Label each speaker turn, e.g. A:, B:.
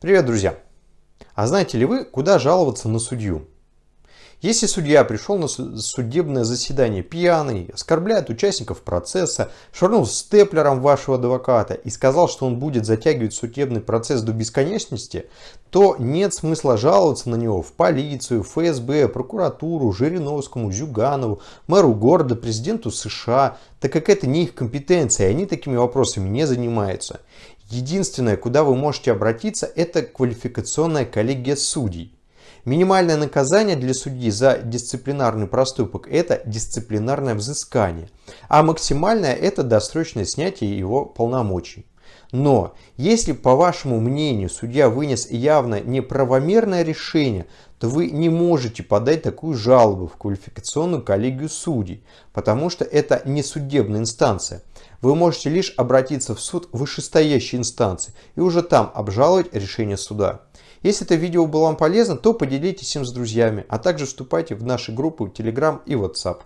A: Привет, друзья! А знаете ли вы, куда жаловаться на судью? Если судья пришел на судебное заседание пьяный, оскорбляет участников процесса, швырнул степлером вашего адвоката и сказал, что он будет затягивать судебный процесс до бесконечности, то нет смысла жаловаться на него в полицию, ФСБ, прокуратуру, Жириновскому, Зюганову, мэру города, президенту США, так как это не их компетенция, и они такими вопросами не занимаются. Единственное, куда вы можете обратиться, это квалификационная коллегия судей. Минимальное наказание для судьи за дисциплинарный проступок – это дисциплинарное взыскание, а максимальное – это досрочное снятие его полномочий. Но если, по вашему мнению, судья вынес явно неправомерное решение, то вы не можете подать такую жалобу в квалификационную коллегию судей, потому что это не судебная инстанция. Вы можете лишь обратиться в суд вышестоящей инстанции и уже там обжаловать решение суда. Если это видео было вам полезно, то поделитесь им с друзьями, а также вступайте в наши группы Telegram и WhatsApp.